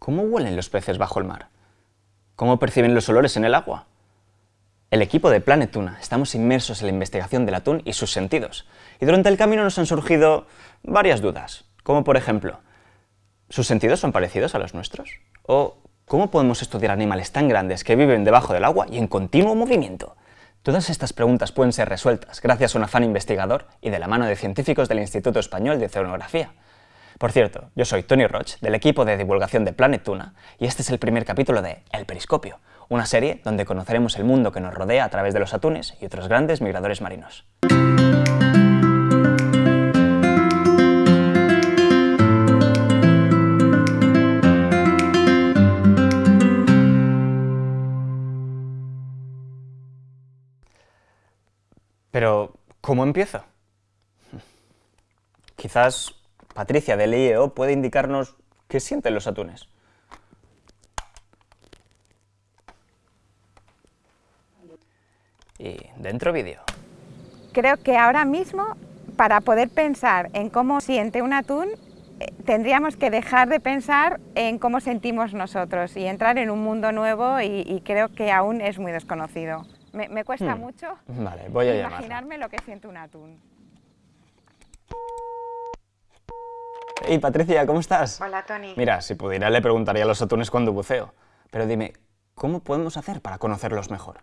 ¿Cómo huelen los peces bajo el mar? ¿Cómo perciben los olores en el agua? El equipo de Planet Tuna estamos inmersos en la investigación del atún y sus sentidos, y durante el camino nos han surgido varias dudas, como por ejemplo, ¿sus sentidos son parecidos a los nuestros? ¿O cómo podemos estudiar animales tan grandes que viven debajo del agua y en continuo movimiento? Todas estas preguntas pueden ser resueltas gracias a un afán investigador y de la mano de científicos del Instituto Español de Oceanografía. Por cierto, yo soy Tony Roch, del equipo de divulgación de Planet Tuna, y este es el primer capítulo de El Periscopio, una serie donde conoceremos el mundo que nos rodea a través de los atunes y otros grandes migradores marinos. Pero, ¿cómo empiezo? Quizás Patricia del IEO puede indicarnos qué sienten los atunes. Y dentro vídeo. Creo que ahora mismo, para poder pensar en cómo siente un atún, eh, tendríamos que dejar de pensar en cómo sentimos nosotros y entrar en un mundo nuevo y, creo que aún es muy desconocido. Me, cuesta hmm. mucho vale, voy a imaginarme lo que siente un atún. Hey Patricia, ¿cómo estás? Hola Tony. Mira, si pudiera le preguntaría a los atunes cuando buceo, pero dime, ¿cómo podemos hacer para conocerlos mejor?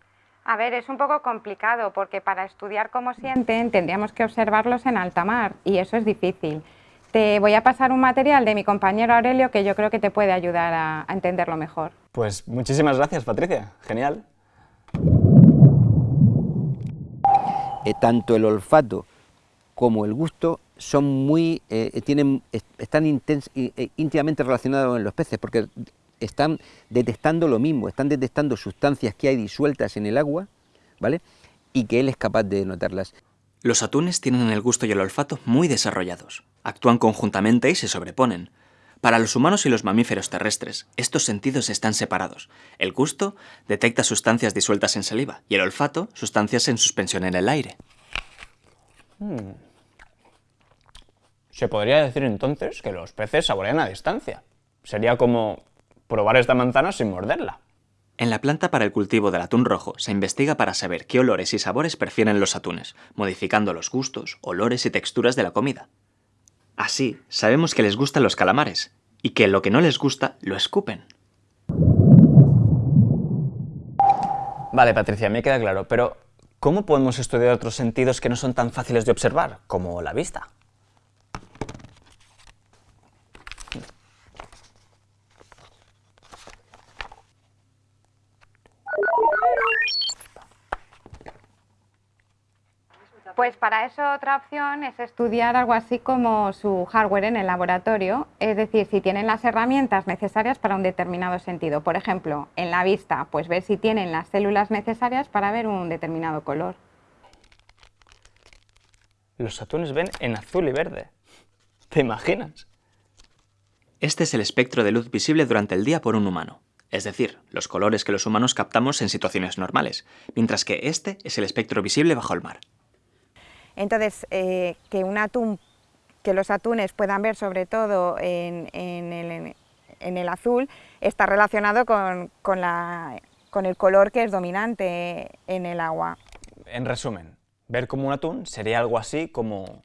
A ver, es un poco complicado porque para estudiar cómo sienten tendríamos que observarlos en alta mar y eso es difícil. Te voy a pasar un material de mi compañero Aurelio que yo creo que te puede ayudar a, entenderlo mejor. Pues muchísimas gracias, Patricia. Genial. Eh, tanto el olfato como el gusto son muy, eh, tienen, están eh, íntimamente relacionados con los peces porque están detectando lo mismo, están detectando sustancias que hay disueltas en el agua, ¿vale? Y que él es capaz de notarlas. Los atunes tienen el gusto y el olfato muy desarrollados. Actúan conjuntamente y se sobreponen. Para los humanos y los mamíferos terrestres, estos sentidos están separados. El gusto detecta sustancias disueltas en saliva y el olfato sustancias en suspensión en el aire. Hmm. Se podría decir entonces que los peces saborean a distancia. Sería como probar esta manzana sin morderla. En la planta para el cultivo del atún rojo se investiga para saber qué olores y sabores prefieren los atunes, modificando los gustos, olores y texturas de la comida. Así, sabemos que les gustan los calamares, y que lo que no les gusta lo escupen. Vale, Patricia, me queda claro, pero ¿cómo podemos estudiar otros sentidos que no son tan fáciles de observar, como la vista? Pues para eso otra opción es estudiar algo así como su hardware en el laboratorio, es decir, si tienen las herramientas necesarias para un determinado sentido. Por ejemplo, en la vista, pues ver si tienen las células necesarias para ver un determinado color. Los atunes ven en azul y verde. ¿Te imaginas? Este es el espectro de luz visible durante el día por un humano, es decir, los colores que los humanos captamos en situaciones normales, mientras que este es el espectro visible bajo el mar. Entonces, eh, que un atún, que los atunes puedan ver sobre todo en, el, azul, está relacionado con, con el color que es dominante en el agua. En resumen, ver como un atún sería algo así como...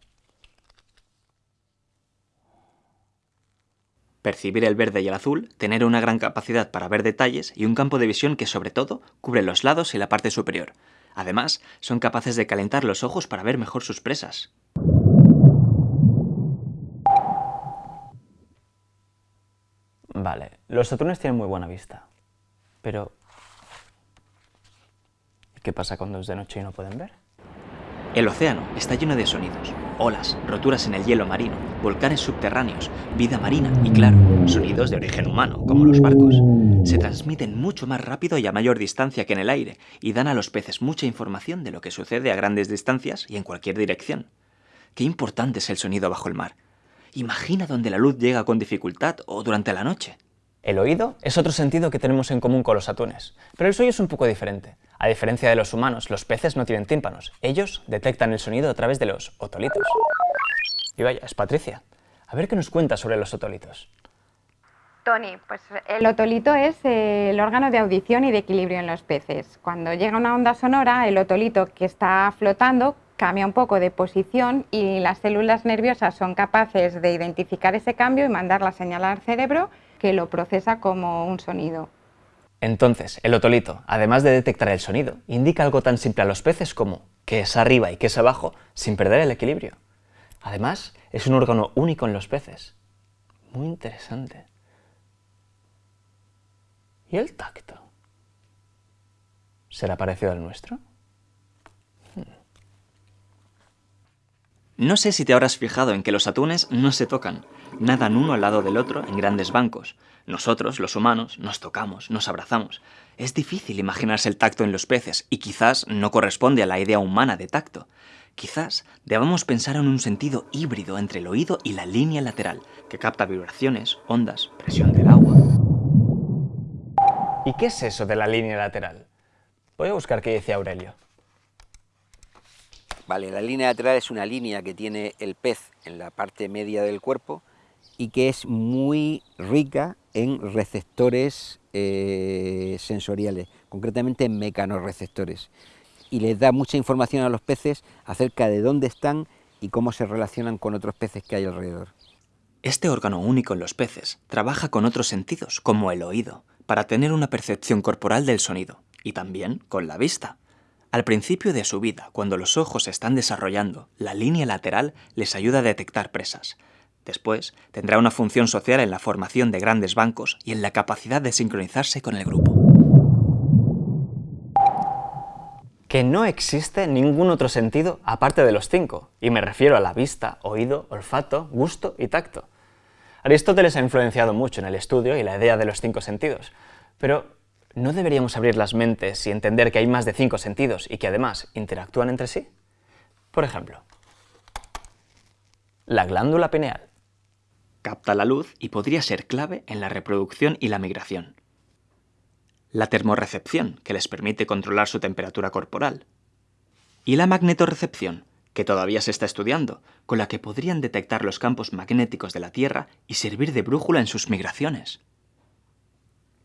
Percibir el verde y el azul, tener una gran capacidad para ver detalles y un campo de visión que sobre todo cubre los lados y la parte superior, Además, son capaces de calentar los ojos para ver mejor sus presas. Vale, los atunes tienen muy buena vista, pero ¿qué pasa cuando es de noche y no pueden ver? El océano está lleno de sonidos, olas, roturas en el hielo marino, volcanes subterráneos, vida marina y, claro, sonidos de origen humano, como los barcos. Se transmiten mucho más rápido y a mayor distancia que en el aire y dan a los peces mucha información de lo que sucede a grandes distancias y en cualquier dirección. Qué importante es el sonido bajo el mar. Imagina donde la luz llega con dificultad o durante la noche. El oído es otro sentido que tenemos en común con los atunes, pero el suyo es un poco diferente. A diferencia de los humanos, los peces no tienen tímpanos. Ellos detectan el sonido a través de los otolitos. Y vaya, es Patricia. A ver qué nos cuenta sobre los otolitos. Tony, pues el otolito es eh, el órgano de audición y de equilibrio en los peces. Cuando llega una onda sonora, el otolito que está flotando cambia un poco de posición y las células nerviosas son capaces de identificar ese cambio y mandar la señal al cerebro que lo procesa como un sonido. Entonces, el otolito, además de detectar el sonido, indica algo tan simple a los peces como qué es arriba y qué es abajo sin perder el equilibrio. Además, es un órgano único en los peces. Muy interesante. ¿Y el tacto? ¿Será parecido al nuestro? No sé si te habrás fijado en que los atunes no se tocan, nadan uno al lado del otro en grandes bancos. Nosotros, los humanos, nos tocamos, nos abrazamos. Es difícil imaginarse el tacto en los peces y quizás no corresponde a la idea humana de tacto. Quizás debamos pensar en un sentido híbrido entre el oído y la línea lateral, que capta vibraciones, ondas, presión del agua. ¿Y qué es eso de la línea lateral? Voy a buscar qué dice Aurelio. Vale, la línea lateral es una línea que tiene el pez en la parte media del cuerpo y que es muy rica en receptores eh, sensoriales, concretamente en mecanorreceptores. Y les da mucha información a los peces acerca de dónde están y cómo se relacionan con otros peces que hay alrededor. Este órgano único en los peces trabaja con otros sentidos, como el oído, para tener una percepción corporal del sonido, y también con la vista. Al principio de su vida, cuando los ojos se están desarrollando, la línea lateral les ayuda a detectar presas. Después, tendrá una función social en la formación de grandes bancos y en la capacidad de sincronizarse con el grupo. Que no existe ningún otro sentido aparte de los cinco, y me refiero a la vista, oído, olfato, gusto y tacto. Aristóteles ha influenciado mucho en el estudio y la idea de los cinco sentidos, pero ¿no deberíamos abrir las mentes y entender que hay más de cinco sentidos y que además interactúan entre sí? Por ejemplo, la glándula pineal. Capta la luz y podría ser clave en la reproducción y la migración. La termorrecepción, que les permite controlar su temperatura corporal. Y la magnetorrecepción, que todavía se está estudiando, con la que podrían detectar los campos magnéticos de la Tierra y servir de brújula en sus migraciones.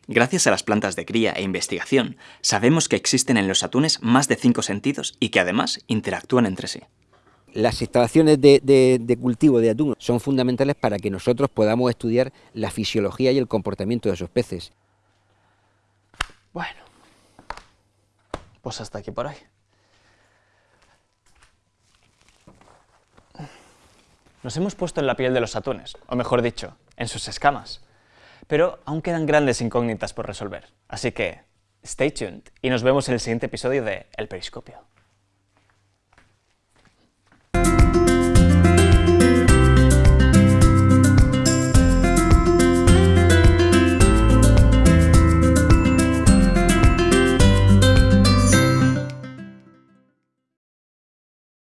Gracias a las plantas de cría e investigación, sabemos que existen en los atunes más de cinco sentidos y que además interactúan entre sí. Las instalaciones de, cultivo de atún son fundamentales para que nosotros podamos estudiar la fisiología y el comportamiento de esos peces. Bueno, pues hasta aquí por hoy. Nos hemos puesto en la piel de los atunes, o mejor dicho, en sus escamas. Pero aún quedan grandes incógnitas por resolver, así que stay tuned y nos vemos en el siguiente episodio de El Periscopio.